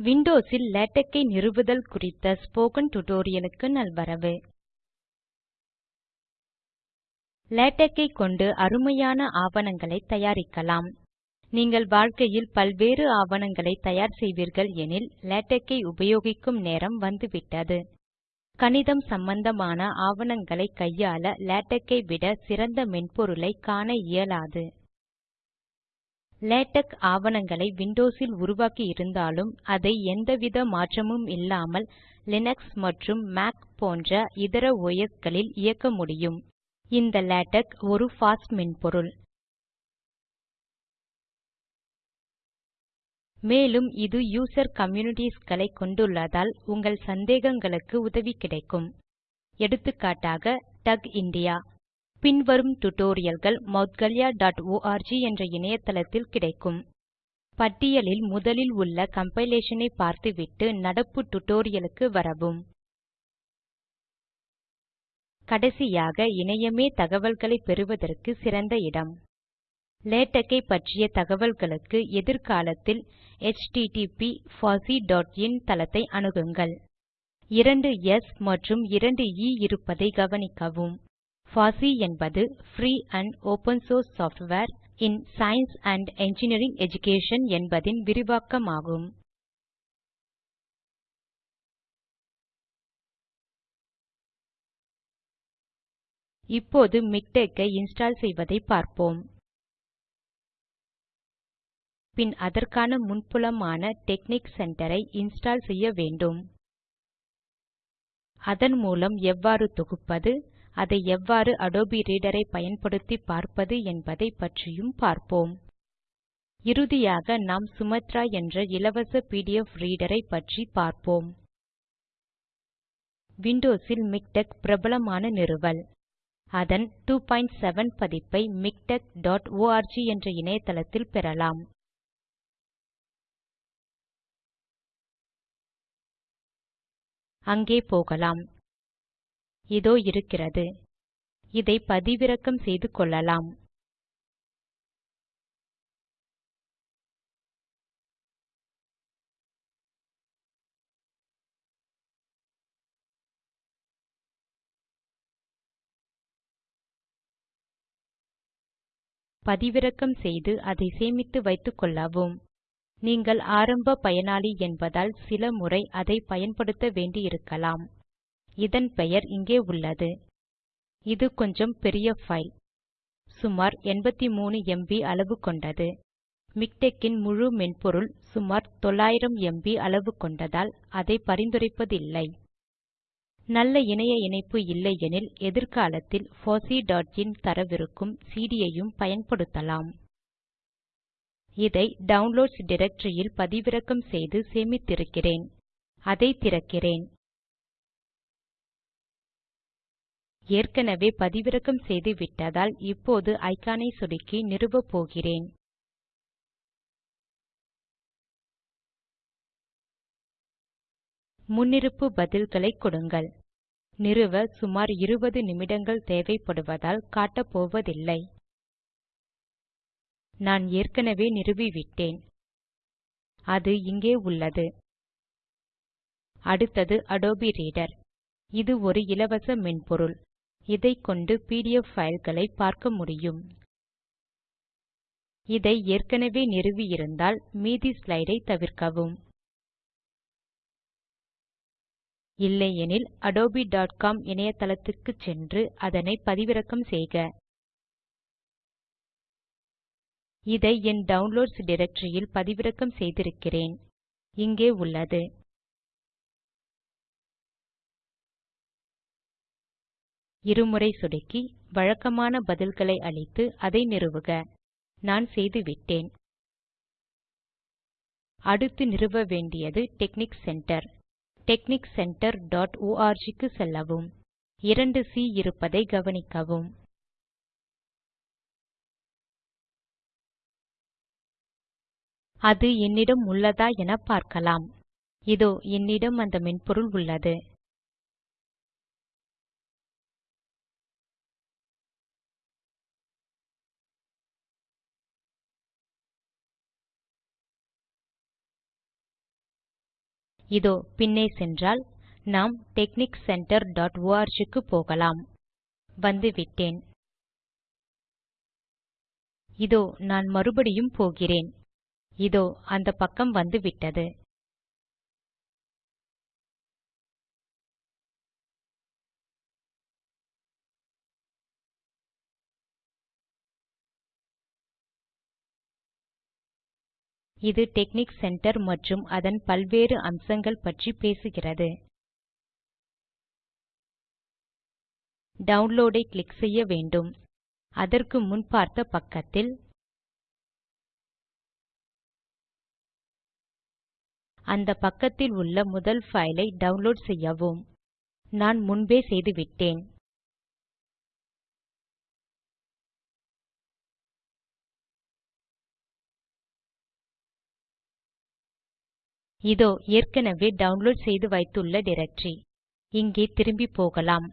விண்டோஸில் LaTeX நிறுவுதல் குறித்த spoken டுடோரியலுக்கு நல்வரவு. லேடக் கொண்டு அருமையான ஆவணங்களை தயாரிக்கலாம். நீங்கள் வாழ்க்கையில் பல்வேறு ஆவணங்களை தயார் செய்வீர்கள் எனில் லேடக்கை உபயோகிக்கும் நேரம் வந்துவிட்டது. கணிதம் சம்பந்தமான ஆவணங்களை கையாள லேட்டக்கை விட சிறந்த மென்பொருளை காண இயலாது. லேடக் ஆவணங்களை விண்டோஸில் உருவாக்கி இருந்தாலும் அதை எந்தவித மாற்றமும் இல்லாமல் லினக்ஸ் மற்றும் மாக் போன்ற இதர ஒஸ் களில் இயக்க முடியும். இந்த லேடக் ஒரு பாஸ் மென்பொருள். மேலும் இது யூசர் கம்யூனிட்டீஸ் களை கொண்டுள்ளதால் உங்கள் சந்தேகங்களுக்கு உதவி கிடைக்கும். எடுத்துக்காட்டாக டக் இந்தியா பின்வரும் டுடோரியல்கள் moudgalya.org என்ற இணையதளத்தில் கிடைக்கும். பட்டியலில் முதலில் உள்ள கம்பைலேஷன் ஐ பார்த்துவிட்டு நடப்பு டியூட்டோரியல் வரவும். கடைசியாக இணையமே தகவல்களை பெறுவதற்கு சிறந்த இடம். லேடக் பற்றிய தகவல்களுக்கு எதிர்காலத்தில் எச்டிடிபி fosseeஇன் தளத்தை அணுகுங்கள். இரண்டு எஸ் மற்றும் இரண்டு இ இருப்பதை கவனிக்கவும். பாசி என்பது free and open source software in science and engineering education என்பதின் விரிவாக்கமாகும். இப்போது மிக்டெக் ஐ இன்ஸ்டால் செய்வதை பார்ப்போம். பின் அதற்கான முன்புலமான டெக்னிக் சென்டர் ஐ இன்ஸ்டால் செய்ய வேண்டும். அதன் மூலம் எவ்வாறு தொகுப்பது? அதை எவ்வாறு அடோபி ரீடர் ஐ பயன்படுத்தி பார்ப்பது என்பதை பற்றியும் பார்ப்போம். இறுதியாக நாம் சுமாத்ரா என்ற இலவச பிடிஎஃப் ரீடர் ஐ பற்றி பார்ப்போம். விண்டோஸில் மிக்டெக் பிரபலமான நிறுவல். அதன் 27 பதிப்பை மிக்டெக் என்ற இணையதளத்தில் பெறலாம். அங்கே போகலாம். இதோ இருக்கிறது. இதை பதிவிறக்கம் செய்து கொள்ளலாம். பதிவிறக்கம் செய்து அதை சேமித்து வைத்துக்கொள்ளவும் நீங்கள் ஆரம்ப பயனாளி என்பதால் சில முறை அதை பயன்படுத்த வேண்டியிருக்கலாம். இதன் பெயர் இங்கே உள்ளது. இது கொஞ்சம் பெரிய பைல் சுமார் 83 எம்பி அளவு கொண்டது. மிக்டெக்கின் முழு மென்பொருள் சுமார் 900 எம்பி அளவு கொண்டதால் அதை பரிந்துரைப்பதில்லை. நல்ல இணைய இணைப்பு இல்லையெனில் எதிர்காலத்தில் fosseeஇன் தரவிருக்கும் CD யையும் பயன்படுத்தலாம். இதை டவுன்லோட்ஸ் டைரக்டரியில் பதிவிறக்கம் செய்து சேமித்திருக்கிறேன். அதை திறக்கிறேன். ஏற்கனவே பதிவிறக்கம் செய்துவிட்டதால் இப்போது ஐகானை சொடுக்கி நிறுவப் போகிறேன். முன்னிருப்பு பதில்களை கொடுங்கள். நிறுவ சுமார் 20 நிமிடங்கள் தேவைப்படுவதால் காட்டப்போவதில்லை நான் ஏற்கனவே நிறுவிவிட்டேன் அது இங்கே உள்ளது. அடுத்தது அடோபி ரீடர் இது ஒரு இலவச மென்பொருள். இதைக்கொண்டு பிடிஎஃப் fileகளை பார்க்க முடியும். இதை ஏற்கனவே நிறுவியிருந்தால் மீதி ஸ்லைடை தவிர்க்கவும். இல்லையெனில் adobe.com இணையதளத்துக்கு சென்று அதனை பதிவிறக்கம் செய்க. இதை என் டவுன்லோட்ஸ் டைரக்டரியில் பதிவிறக்கம் செய்திருக்கிறேன். இங்கே உள்ளது. இருமுறை சொடுக்கி வழக்கமான பதில்களை அளித்து அதை நிறுவுக. நான் செய்துவிட்டேன். அடுத்து நிறுவ வேண்டியது டெக்னிக் சென்டர். டெக்னிக் centreஆர்க் க்கு செல்லவும். இரண்டு சி இருப்பதை கவனிக்கவும். அது என்னிடம் உள்ளதா என பார்க்கலாம். இதோ என்னிடம் அந்த மென்பொருள் உள்ளது. இதோ பின்னே சென்றால் நாம் டெக்னிக் சென்டர் டாட் ஆர்க் க்கு போகலாம். வந்துவிட்டேன். இதோ நான் மறுபடியும் போகிறேன். இதோ அந்த பக்கம் வந்துவிட்டது. இது டெக்னிக் சென்டர் மற்றும் அதன் பல்வேறு அம்சங்கள் பற்றி பேசுகிறது. டவுன்லோட் ஐ கிளிக் செய்ய வேண்டும். அதற்கு முன் பார்த்த பக்கத்தில் அந்த பக்கத்தில் உள்ள முதல் ஃபைலை ஐ டவுன்லோட் செய்யவும். நான் முன்பே செய்துவிட்டேன். இதோ ஏற்கனவே டவுன்லோட் செய்து வைத்துள்ள டைரக்டரி இங்கே திரும்பி போகலாம்.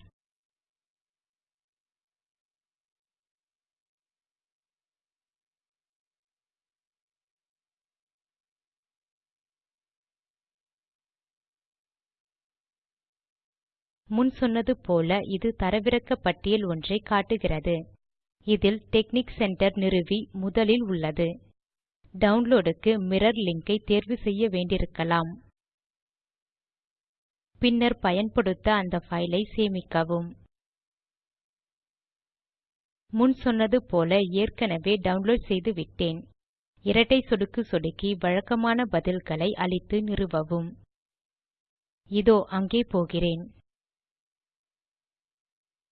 முன் சொன்னது போல இது தரவிறக்க பட்டியல் ஒன்றை காட்டுகிறது. இதில் டெக்னிக் சென்டர் நிறுவி முதலில் உள்ளது. டவுன்லோடுக்கு மிரர் லிங்கை ஐ தேர்வு செய்ய வேண்டியிருக்கலாம். பின்னர் பயன்படுத்த அந்த ஃபைலை சேமிக்கவும். முன் சொன்னது போல ஏற்கனவே டவுன்லோட் செய்து விட்டேன். இரட்டை சொடுக்கு சொடுக்கி வழக்கமான பதில்களை அளித்து நிறுவவும். இதோ அங்கே போகிறேன்.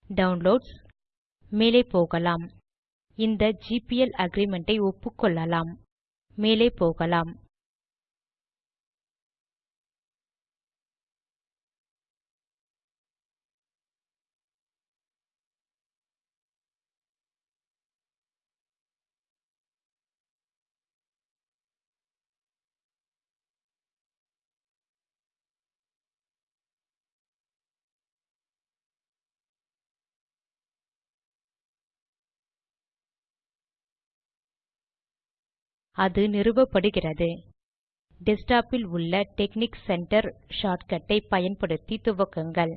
டவுன்லோட்ஸ் மேலே போகலாம். இந்த ஜிபிஎல் அக்ரிமெண்ட் ஐ ஒப்புக்கொள்ளலாம். மேலே போகலாம் அது நிறுவப்படுகிறது. டெஸ்க்டாப்பில் உள்ள டெக்னிக் சென்டர் ஷார்ட்கட்டை பயன்படுத்தி துவக்குங்கள்.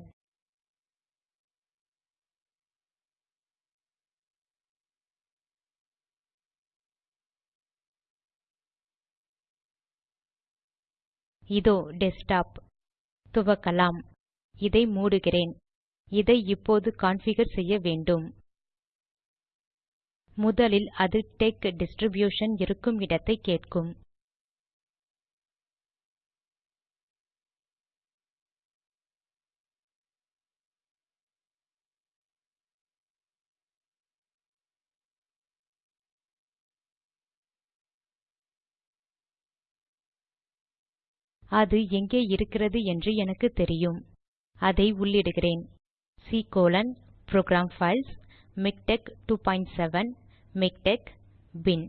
இதோ டெஸ்க்டாப் துவக்கலாம். இதை மூடுகிறேன். இதை இப்போது கான்ஃபிகர் செய்ய வேண்டும். முதலில் அது டெக் டிஸ்ட்ரிபியூஷன் இருக்கும் இடத்தை கேட்கும். அது எங்கே இருக்கிறது என்று எனக்கு தெரியும். அதை உள்ளிடுகிறேன். C colon program files MiKTeX 27 MiKTeX bin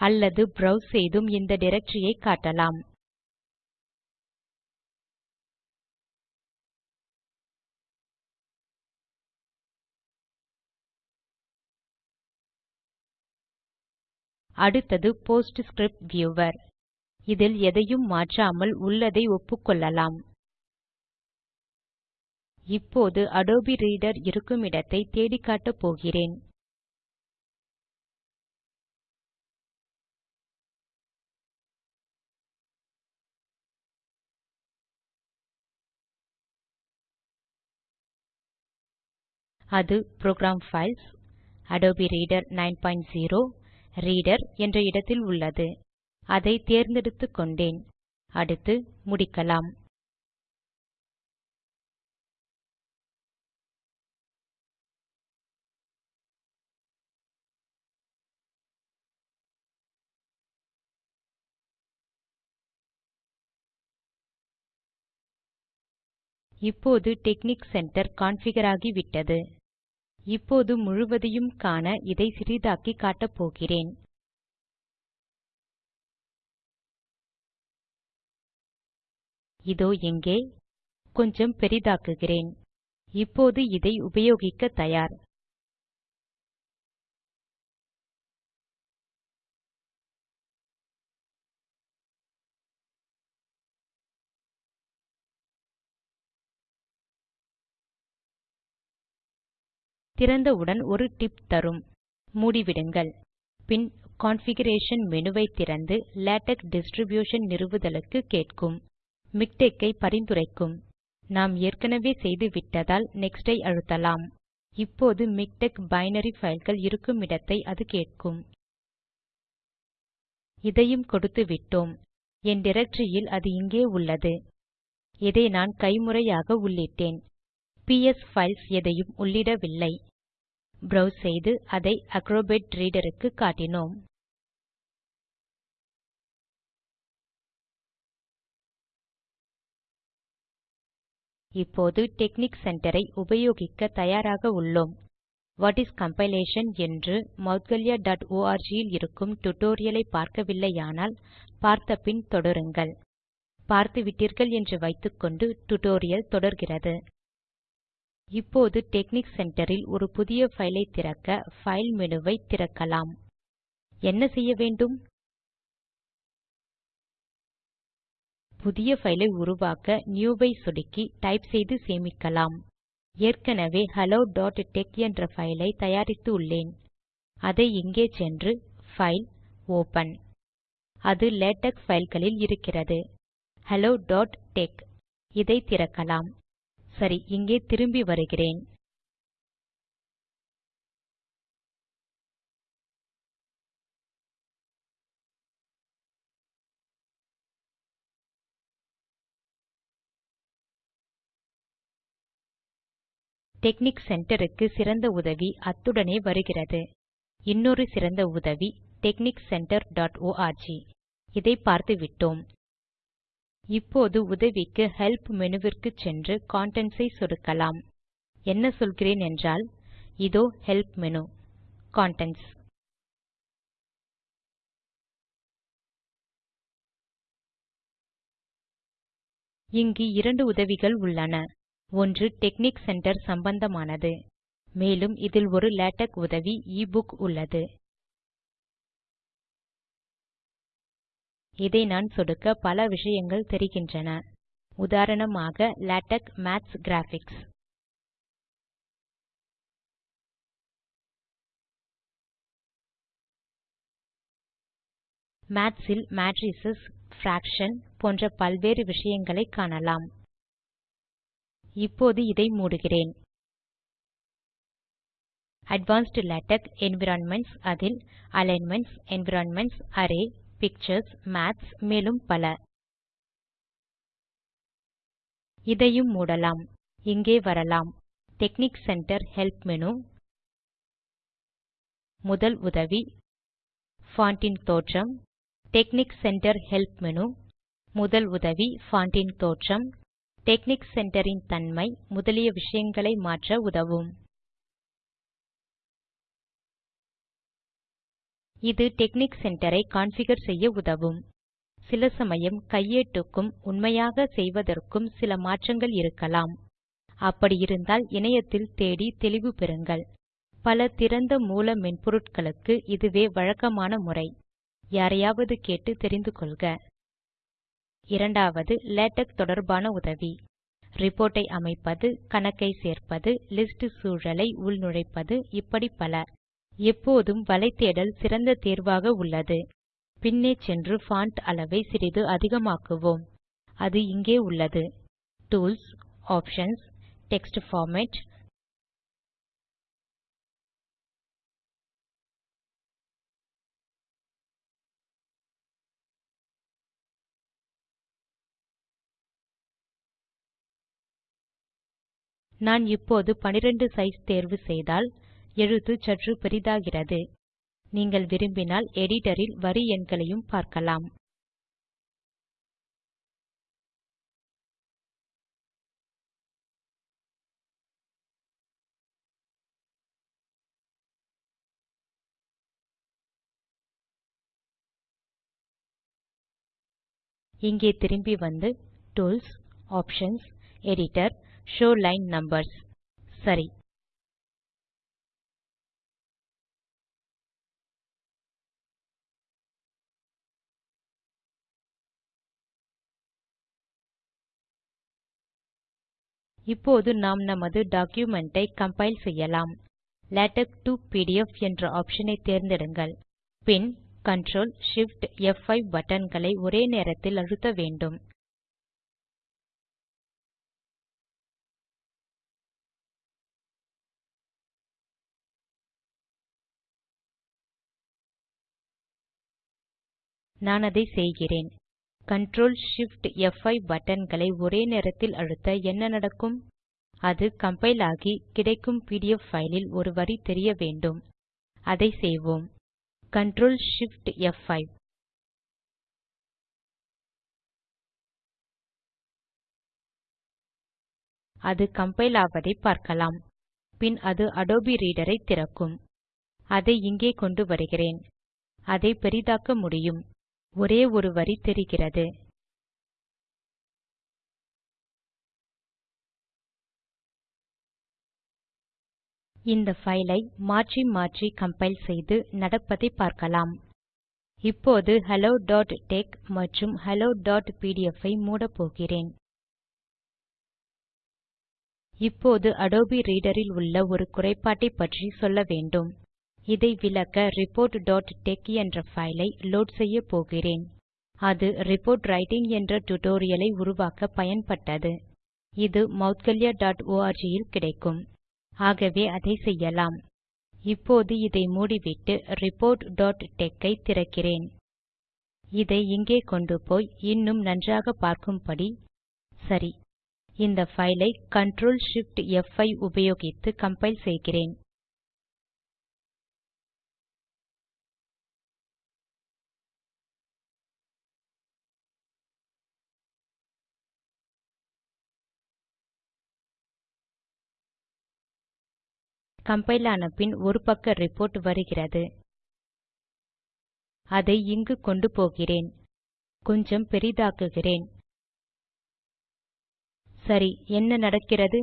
அல்லது ப்ரோவ்ஸ் செய்தும் இந்த டிரக்டரியை காட்டலாம். அடுத்தது போஸ்ட்ஸ்கிரிப்ட் வியூவர் இதில் எதையும் மாற்றாமல் உள்ளதை ஒப்புக்கொள்ளலாம். இப்போது அடோபி ரீடர் இருக்குமிடத்தை தேடிக்காட்டப் போகிறேன். அது program files Adobe Reader 90 Reader என்ற இடத்தில் உள்ளது. அதை தேர்ந்தெடுத்துக்கொண்டேன் அடுத்து முடிக்கலாம். இப்போது டெக்னிக் சென்டர் கான்ஃபிகர் ஆகிவிட்டது. இப்போது முழுவதையும் காண இதை சிறிதாக்கி காட்டப் போகிறேன். இதோ எங்கே கொஞ்சம் பெரிதாக்குகிறேன். இப்போது இதை உபயோகிக்க தயார். திறந்தவுடன் ஒரு டிப் தரும். மூடிவிடுங்கள். பின் கான்ஃபிகரேஷன் மெனுவை திறந்து லேடக் டிஸ்ட்ரிபியூஷன் நிறுவுதலுக்கு கேட்கும். மிக்டெக் ஐ பரிந்துரைக்கும். நாம் ஏற்கனவே செய்துவிட்டதால் Next ஐ அழுத்தலாம். இப்போது மிக்டெக் பைனரி fileகள் இருக்குமிடத்தை அது கேட்கும். இதையும் கொடுத்துவிட்டோம் என் டிரக்டரியில் அது இங்கே உள்ளது. இதை நான் கைமுறையாக உள்ளிட்டேன். பிஎஸ் பைல்ஸ் எதையும் உள்ளிடவில்லை. ப்ரௌஸ் செய்து அதை அக்ரோபாட் Reader க்கு காட்டினோம். இப்போது டெக்னிக் Center ஐ உபயோகிக்க தயாராக உள்ளோம். வாட் இஸ் கம்பைலேஷன் என்று moudgalyaஆர்க் இல் இருக்கும் tutorial ஐ பார்க்கவில்லையானால் பார்த்த பின் தொடருங்கள். பார்த்துவிட்டீர்கள் என்று வைத்துக்கொண்டு tutorial தொடர்கிறது. இப்போது டெக்னிக் சென்டரில் ஒரு புதிய ஃபைலை திறக்க பைல் மெனுவை திறக்கலாம். என்ன செய்ய வேண்டும்? புதிய ஃபைலை உருவாக்க நியூ ஐ சொடுக்கி டைப் செய்து சேமிக்கலாம். ஏற்கனவே helloடெக்ஸ் என்ற ஃபைலை தயாரித்து உள்ளேன். அதை இங்கே சென்று பைல் ஓப்பன் அது லேடக் ஃபைல்களில் இருக்கிறது. helloடெக்ஸ் இதை திறக்கலாம். சரி இங்கே திரும்பி வருகிறேன். டெக்னிக் சென்டருக்கு சிறந்த உதவி அத்துடனே வருகிறது. இன்னொரு சிறந்த உதவி டெக்னிக் centreஆர்க் இதை பார்த்துவிட்டோம். இப்போது உதவிக்கு ஹெல்ப் மெனுவிற்கு சென்று கன்டென்ட்ஸ் ஐ சொடுக்கலாம். என்ன சொல்கிறேன் என்றால் இதோ ஹெல்ப் மேனு கன்டென்ட்ஸ் இங்கு இரண்டு உதவிகள் உள்ளன. ஒன்று டெக்னிக் சென்டர் சம்பந்தமானது. மேலும் இதில் ஒரு லேடக் உதவி e புக் உள்ளது. இதை நான் சொடுக்க பல விஷயங்கள் தெரிகின்றன. உதாரணமாக லேடக் மேத்ஸ் கிராபிக்ஸ். மாத்ஸ் ல் மேட்ரிஸ் பிராக்ஷன் போன்ற பல்வேறு விஷயங்களை காணலாம். இப்போது இதை மூடுகிறேன். அட்வான்ஸ்ட் லேடக் என்வைரன்மென்ட்ஸ் அதில் alignments environments array pictures maths மேலும் பல. இதையும் மூடலாம். இங்கே வரலாம். டெக்னிக் சென்டர் ஹெல்ப் மேனு முதல் உதவி. Fontin தோற்றம். டெக்னிக் சென்டர் ஹெல்ப் மேனு முதல் உதவி. Fontin தோற்றம். டெக்னிக் சென்டர் ன் தன்மை. முதலிய விஷயங்களை மாற்ற உதவும். இது டெக்னிக் சென்டர் ஐ கான்ஃபிகர் செய்ய உதவும். சில சமயம் கையேட்டுக்கும் உண்மையாக செய்வதற்கும் சில மாற்றங்கள் இருக்கலாம். அப்படி இருந்தால் இணையத்தில் தேடி தெளிவு பெறுங்கள். பல திறந்த மூல மென்பொருட்களுக்கு இதுவே வழக்கமான முறை. யாரையாவது கேட்டு தெரிந்து கொள்க. இரண்டாவது லேடக் தொடர்பான உதவி. ரிப்போர்ட்டை ஐ அமைப்பது கணக்கை சேர்ப்பது லிஸ்ட் சூழலை உள்நுழைப்பது இப்படி பல. எப்போதும் வலைத்தேடல் சிறந்த தேர்வாக உள்ளது. பின்னே சென்று பான்ட் அளவை சிறிது அதிகமாக்குவோம். அது இங்கே உள்ளது. டூல்ஸ் ஆப்ஷன்ஸ் டெக்ஸ்ட் பார்மேட் நான் இப்போது 12 சைஸ் தேர்வு செய்தால் எழுத்து சற்று பெரிதாகிறது. நீங்கள் விரும்பினால் எடிட்டரில் வரி எண்களையும் பார்க்கலாம். இங்கே திரும்பி வந்து tools options editor Show line numbers சரி இப்போது நாம் நமது டாக்குமென்ட் கம்பைல் செய்யலாம். லேடெக்ஸ் டோ பிடிஎஃப் என்ற ஆப்ஷனை தேர்ந்தெடுங்கள். பின் Ctrl Shift ப்5 பட்டன்களை ஒரே நேரத்தில் அழுத்த வேண்டும். நான் அதை செய்கிறேன். Ctrl Shift F5 பட்டன்களை ஒரே நேரத்தில் அழுத்த என்ன நடக்கும்? அது கம்பைல் ஆகி கிடைக்கும் பிடிஎஃப் ஃபைலில் ஒரு வரி தெரிய வேண்டும். அதை செய்வோம். Ctrl Shift F5 அது கம்பைல் ஆவதை பார்க்கலாம். பின் அது அடோபி ரீடரை திறக்கும். அதை இங்கே கொண்டு வருகிறேன். அதை பெரிதாக்க முடியும். ஒரே ஒரு வரி தெரிகிறது. இந்த ஃபைலை ஐ மாற்றி மாற்றி கம்பைல் செய்து நடப்பதை பார்க்கலாம். இப்போது helloடெக்ஸ் மற்றும் helloபிடிஎஃப் ஐ மூடப்போகிறேன். இப்போது அடோபி ரீடர் ல் உள்ள ஒரு குறைபாட்டை பற்றி சொல்ல வேண்டும். இதை விளக்க reportடெக்ஸ் என்ற ஃபைலை லோட் செய்யப் போகிறேன். அது ரிப்போர்ட் ரைட்டிங் என்ற டியூட்டோரியல் ஐ உருவாக்க பயன்பட்டது. இது moudgalyaஆர்க் இல் கிடைக்கும். ஆகவே அதை செய்யலாம். இப்போது இதை மூடிவிட்டு reportடெக்ஸ் ஐ திறக்கிறேன். இதை இங்கே கொண்டு போய் இன்னும் நன்றாக பார்க்கும்படி சரி. இந்த பைல் ஐ Ctrl Shift ப்5 உபயோகித்து கம்பைல் செய்கிறேன். கம்பைல் ஆன பின் ஒரு பக்க ரிப்போர்ட் வருகிறது. அதை இங்கு கொண்டு போகிறேன். கொஞ்சம் பெரிதாக்குகிறேன். சரி என்ன நடக்கிறது?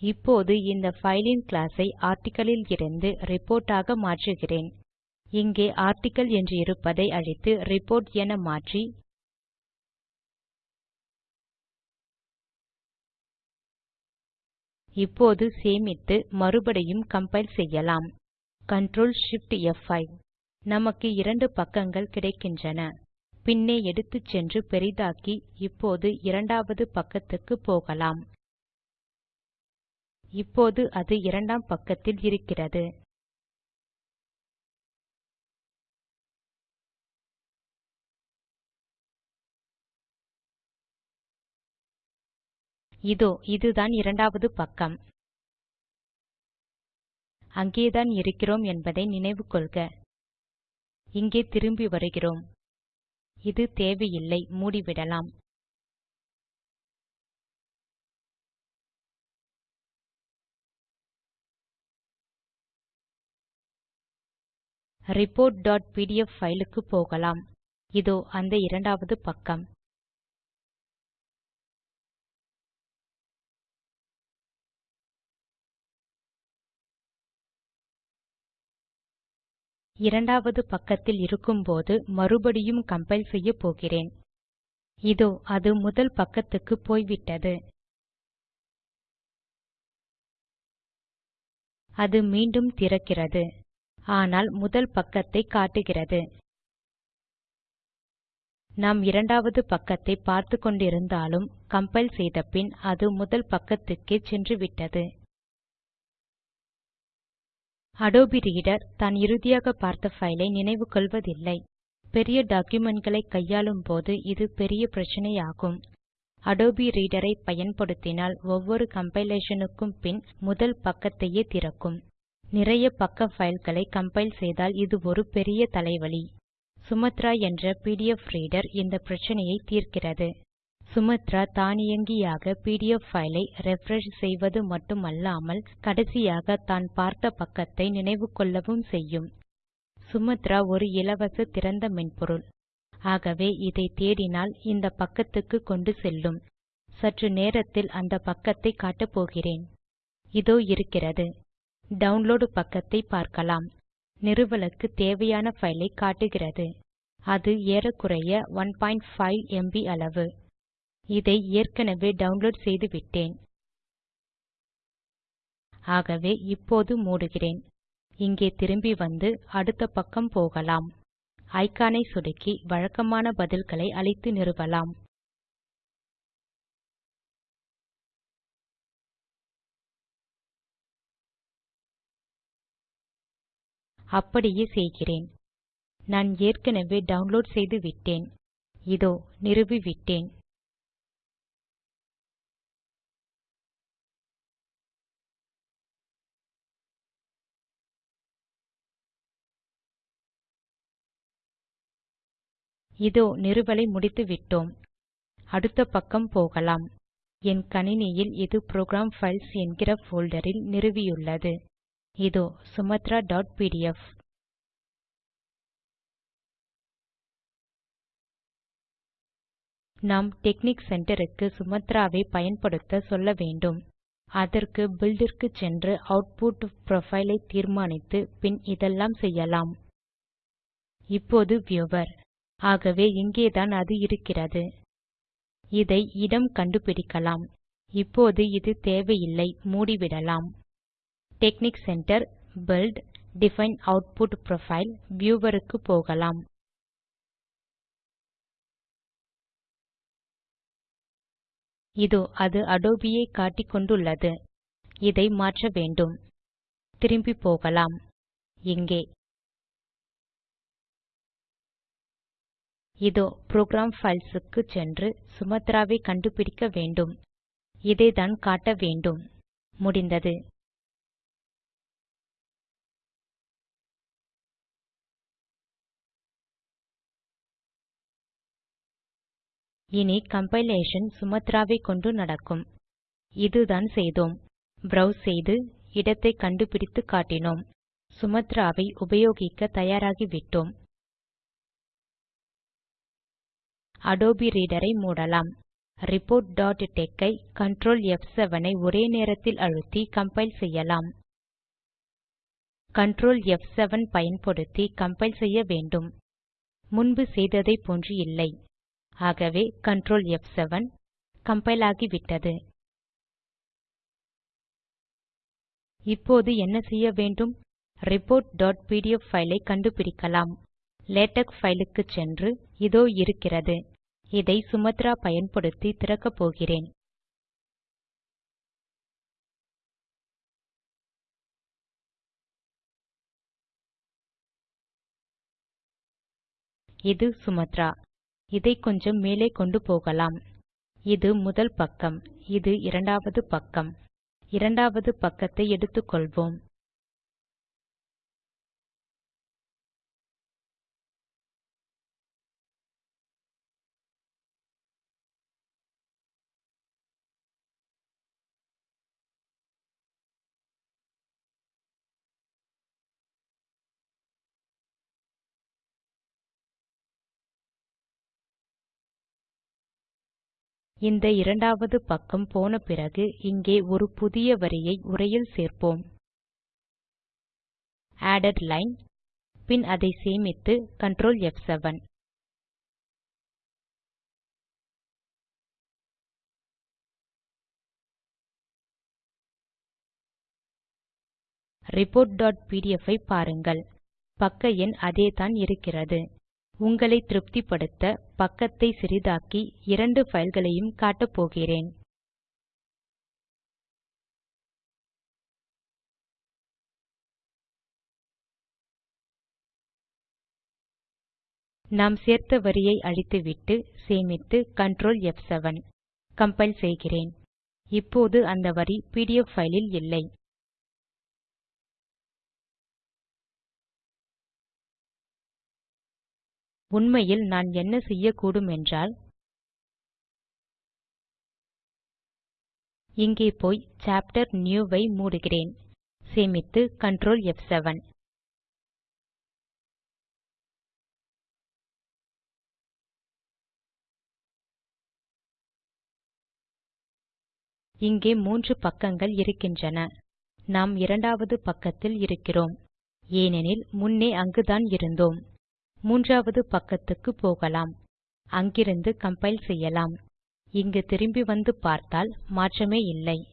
இப்போது இந்த ஃபைலின் கிளாஸை கிளாஸ் ஐ ரிப்போர்ட்டாக லிருந்து ஆக மாற்றுகிறேன். இங்கே ஆர்டிக்கிள் என்று இருப்பதை அழித்து ரிப்போர்ட் என மாற்றி. இப்போது சேமித்து மறுபடியும் கம்பைல் செய்யலாம். Ctrl Shift F5. நமக்கு இரண்டு பக்கங்கள் கிடைக்கின்றன. பின்னே எடுத்துச் சென்று பெரிதாக்கி இப்போது இரண்டாவது பக்கத்துக்கு போகலாம். இப்போது அது இரண்டாம் பக்கத்தில் இருக்கிறது. இதோ இதுதான் இரண்டாவது பக்கம். அங்கேதான் இருக்கிறோம் என்பதை நினைவு கொள்க. இங்கே திரும்பி வருகிறோம். இது தேவையில்லை மூடிவிடலாம். ரிப்போர்ட் டாட் பிடிஎஃப் க்கு போகலாம். இதோ அந்த இரண்டாவது பக்கம். இரண்டாவது பக்கத்தில் இருக்கும்போது மறுபடியும் கம்பைல் செய்ய போகிறேன். இதோ அது முதல் பக்கத்துக்கு போய்விட்டது. அது மீண்டும் திறக்கிறது. ஆனால் முதல் பக்கத்தை காட்டுகிறது. நாம் இரண்டாவது பக்கத்தை பார்த்துக்கொண்டிருந்தாலும் கம்பைல் செய்த பின் அது முதல் பக்கத்துக்கே சென்றுவிட்டது அடோபி ரீடர் தான் இறுதியாக பார்த்த ஃபைலை நினைவு கொள்வதில்லை. பெரிய டாக்குமெண்ட்களை கையாளும் போது இது பெரிய பிரச்சனையாகும். அடோபி ரீடர் ஐ பயன்படுத்தினால் ஒவ்வொரு கம்பைலேஷனுக்கும் பின் முதல் பக்கத்தையே திறக்கும். நிறைய பக்க ஃபைல்களை கம்பைல் செய்தால் இது ஒரு பெரிய தலைவலி. சுமத்ரா என்ற பிடிஎஃப் ரீடர் இந்த பிரச்சனையை தீர்க்கிறது. சுமாத்ரா தானியங்கியாக பிடிஎஃப் பைல் ஐ ரிஃப்ரெஷ் செய்வது மட்டுமல்லாமல் கடைசியாக தான் பார்த்த பக்கத்தை நினைவு கொள்ளவும் செய்யும். சுமாத்ரா ஒரு இலவச திறந்த மென்பொருள். ஆகவே இதை தேடினால் இந்த பக்கத்துக்கு கொண்டு செல்லும். சற்று நேரத்தில் அந்த பக்கத்தை காட்டப் போகிறேன். இதோ இருக்கிறது. டவுன்லோட் பக்கத்தை பார்க்கலாம். நிறுவலுக்கு தேவையான பைல் ஐ காட்டுகிறது. அது ஏறக்குறைய 15 ம்ப் அளவு. இதை ஏற்கனவே டவுன்லோட் செய்துவிட்டேன் ஆகவே இப்போது மூடுகிறேன். இங்கே திரும்பி வந்து அடுத்த பக்கம் போகலாம். ஐகானை சொடுக்கி வழக்கமான பதில்களை அளித்து நிறுவலாம். அப்படியே செய்கிறேன். நான் ஏற்கனவே டவுன்லோட் செய்து விட்டேன். இதோ நிறுவிவிட்டேன் இதோ நிறுவலை முடித்துவிட்டோம். அடுத்த பக்கம் போகலாம். என் கணினியில் இது புரோகிராம் பைல்ஸ் என்கிற ஃபோல்டரில் நிறுவியுள்ளது. இதோ sumatraபிடிஎஃப் நாம் டெக்னிக் சென்டருக்கு சுமத்ராவை பயன்படுத்த சொல்ல வேண்டும். அதற்கு பில்டிற்கு சென்று அவுட்புட் ப்ரொஃபைலை ஐ தீர்மானித்து பின் இதெல்லாம் செய்யலாம். இப்போது வியூவர் ஆகவே இங்கேதான் அது இருக்கிறது. இதை இடம் கண்டுபிடிக்கலாம். இப்போது இது தேவையில்லை மூடிவிடலாம். TeXnicCenter build define output profile வியூவருக்கு போகலாம். இதோ அது அடோபி ஐ காட்டிக்கொண்டுள்ளது இதை மாற்ற வேண்டும். திரும்பி போகலாம். இங்கே இதோ புரோகிராம் files க்கு சென்று சுமத்ராவை கண்டுபிடிக்க வேண்டும். இதைத்தான் காட்ட வேண்டும். முடிந்தது. இனி கம்பைலேஷன் சுமாத்ரா கொண்டு நடக்கும். இதுதான் செய்தோம். ப்ரோவ்ஸ் செய்து இடத்தை கண்டுபிடித்து காட்டினோம். சுமத்ராவை உபயோகிக்க தயாராகிவிட்டோம். அடோபி ரீடரை ஐ மூடலாம். ரிப்போர்ட் டாட் ஐ Ctrl F7 ஐ ஒரே நேரத்தில் அழுத்தி கம்பைல் செய்யலாம். Ctrl F7 பயன்படுத்தி கம்பைல் செய்ய வேண்டும். முன்பு செய்ததைப் போன்று இல்லை. ஆகவே Ctrl F7 கம்பைல் ஆகிவிட்டது. இப்போது என்ன செய்ய வேண்டும்? Report.pdf பைல் ஐ கண்டுபிடிக்கலாம். லேடக் பைல் க்கு சென்று இதோ இருக்கிறது. இதை சுமத்ரா பயன்படுத்தி திறக்கப் போகிறேன். இது சுமத்ரா. இதை கொஞ்சம் மேலே கொண்டு போகலாம். இது முதல் பக்கம். இது இரண்டாவது பக்கம். இரண்டாவது பக்கத்தை எடுத்துக்கொள்வோம். இந்த இரண்டாவது பக்கம் போன பிறகு இங்கே ஒரு புதிய வரியை உரையில் சேர்ப்போம். ஆடட் லைன் பின் அதை சேமித்து Ctrl ப்7 reportபிடிஎஃப் ஐ பாருங்கள். பக்க எண் அதேதான் இருக்கிறது. உங்களை திருப்திப்படுத்த பக்கத்தை சிறிதாக்கி இரண்டு பைல்களையும் காட்டப்போகிறேன் நாம் சேர்த்த வரியை அழித்துவிட்டு சேமித்து Ctrl ப்7 கம்பைல் செய்கிறேன். இப்போது அந்த வரி பிடிஎஃப் ஃபைலில் இல்லை. உண்மையில் நான் என்ன செய்யக்கூடும் என்றால் இங்கே போய் சாப்டர் நியூ வை மூடுகிறேன். சேமித்து கண்ட்ரோல் F7 இங்கே மூன்று பக்கங்கள் இருக்கின்றன. நாம் இரண்டாவது பக்கத்தில் இருக்கிறோம். ஏனெனில் முன்னே அங்குதான் இருந்தோம். மூன்றாவது பக்கத்துக்கு போகலாம். அங்கிருந்து கம்பைல் செய்யலாம். இங்கு திரும்பி வந்து பார்த்தால் மாற்றமே இல்லை.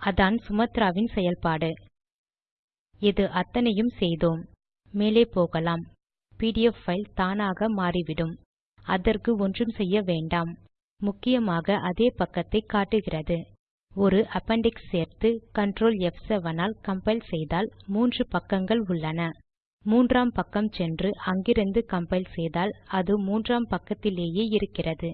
அதான் சுமத்ராவின் செயல்பாடு. இது அத்தனையும் செய்தோம். மேலே போகலாம். பிடிஎஃப் பைல் தானாக மாறிவிடும். அதற்கு ஒன்றும் செய்ய வேண்டாம். முக்கியமாக அதே பக்கத்தை காட்டுகிறது. ஒரு அப்பெண்டிக்ஸ் சேர்த்து கண்ட்ரோல் F7 ஆல் கம்பைல் செய்தால் மூன்று பக்கங்கள் உள்ளன. மூன்றாம் பக்கம் சென்று அங்கிருந்து கம்பைல் செய்தால் அது மூன்றாம் பக்கத்திலேயே இருக்கிறது.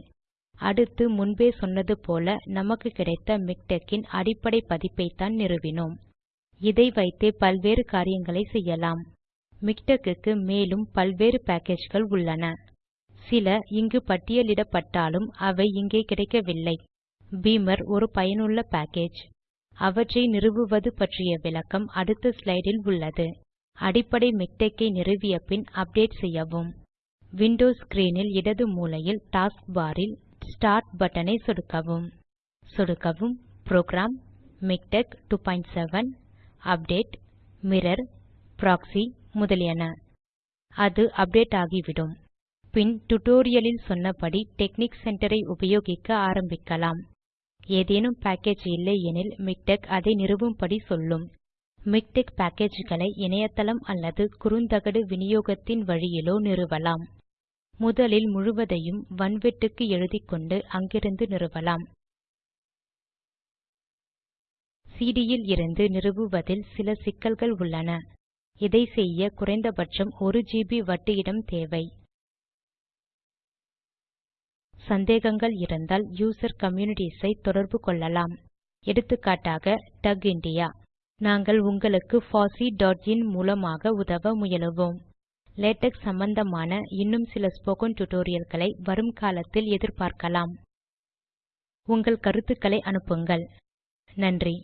அடுத்து முன்பே சொன்னது போல நமக்கு கிடைத்த மிக்டெக்கின் அடிப்படை பதிப்பைத்தான் நிறுவினோம். இதை வைத்தே பல்வேறு காரியங்களை செய்யலாம். மிக்டெக் க்கு மேலும் பல்வேறு பேக்கேஜ்கள் உள்ளன. சில இங்கு பட்டியலிடப்பட்டாலும் அவை இங்கே கிடைக்கவில்லை. பீமர் ஒரு பயனுள்ள பேக்கேஜ் அவற்றை நிறுவுவது பற்றிய விளக்கம் அடுத்த ஸ்லைடில் உள்ளது. அடிப்படை மிக்டெக் ஐ நிறுவிய பின் அப்டேட் செய்யவும். விண்டோஸ் ஸ்க்ரீன் இடது மூலையில் டாஸ்க் பார் இல் ஸ்டார்ட் பட்டன் ஐ சொடுக்கவும். சொடுக்கவும். Program MiKTeX 27 update mirror proxy முதலியன. அது அப்டேட் ஆகிவிடும். பின் டுட்டோரியலில் சொன்னபடி டெக்னிக் சென்டர் ஐ உபயோகிக்க ஆரம்பிக்கலாம். ஏதேனும் பேக்கேஜ் இல்லை எனில் மிக்டெக் அதை நிறுவும்படி சொல்லும். மிக்டெக் பேக்கேஜ்களை இணையதளம் அல்லது குறுந்தகடு விநியோகத்தின் வழியிலோ நிறுவலாம். முதலில் முழுவதையும் வன்வெட்டுக்கு எழுதிக்கொண்டு அங்கிருந்து நிறுவலாம். சிடியில் இருந்து நிறுவுவதில் சில சிக்கல்கள் உள்ளன. இதை செய்ய குறைந்தபட்சம் 1 ஜிபி வட்டு இடம் தேவை. சந்தேகங்கள் இருந்தால் யூசர் கம்யூனிட்டீஸ் ஐ தொடர்பு கொள்ளலாம். எடுத்துக்காட்டாக டக் இந்தியா நாங்கள் உங்களுக்கு fosseeஇன் மூலமாக உதவ முயலுவோம். லேடக் சம்பந்தமான இன்னும் சில ஸ்போக்கன் டியூட்டோரியல்களை வரும் காலத்தில் எதிர்பார்க்கலாம். உங்கள் கருத்துக்களை அனுப்புங்கள். நன்றி.